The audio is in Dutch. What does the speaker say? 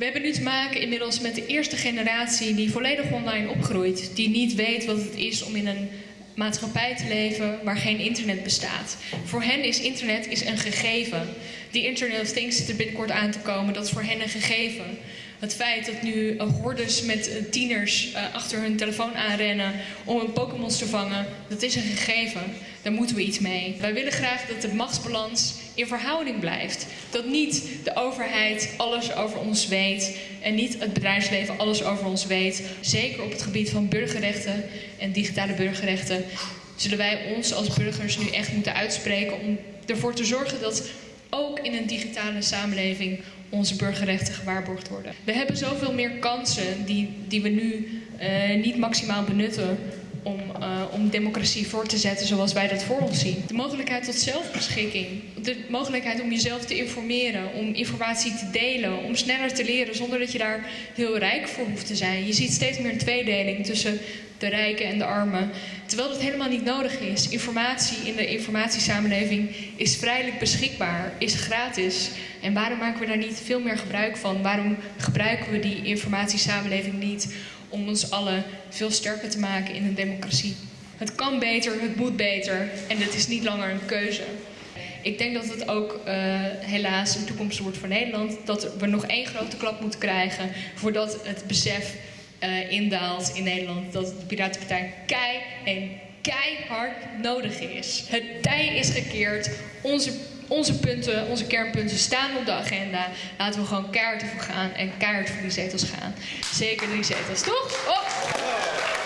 We hebben nu te maken inmiddels met de eerste generatie die volledig online opgroeit. Die niet weet wat het is om in een maatschappij te leven waar geen internet bestaat. Voor hen is internet is een gegeven. Die Internet of Things zit er binnenkort aan te komen, dat is voor hen een gegeven. Het feit dat nu hordes met uh, tieners uh, achter hun telefoon aanrennen om een Pokémons te vangen, dat is een gegeven. Daar moeten we iets mee. Wij willen graag dat de machtsbalans in verhouding blijft. Dat niet de overheid alles over ons weet en niet het bedrijfsleven alles over ons weet. Zeker op het gebied van burgerrechten en digitale burgerrechten zullen wij ons als burgers nu echt moeten uitspreken om ervoor te zorgen dat ook in een digitale samenleving onze burgerrechten gewaarborgd worden. We hebben zoveel meer kansen die, die we nu uh, niet maximaal benutten om, uh, om democratie voor te zetten zoals wij dat voor ons zien. De mogelijkheid tot zelfbeschikking, de mogelijkheid om jezelf te informeren, om informatie te delen, om sneller te leren zonder dat je daar heel rijk voor hoeft te zijn. Je ziet steeds meer een tweedeling tussen de rijken en de armen, terwijl dat helemaal niet nodig is. Informatie in de informatiesamenleving is vrijelijk beschikbaar, is gratis. En waarom maken we daar niet veel meer gebruik van? Waarom gebruiken we die informatiesamenleving niet om ons allen veel sterker te maken in een democratie? Het kan beter, het moet beter en het is niet langer een keuze. Ik denk dat het ook uh, helaas een toekomst wordt voor Nederland. Dat we nog één grote klap moeten krijgen voordat het besef uh, indaalt in Nederland. Dat de Piratenpartij kei en keihard nodig is. Het tij is gekeerd. Onze, onze punten, onze kernpunten staan op de agenda. Laten we gewoon keihard ervoor gaan en keihard voor die zetels gaan. Zeker die zetels, toch? Oh.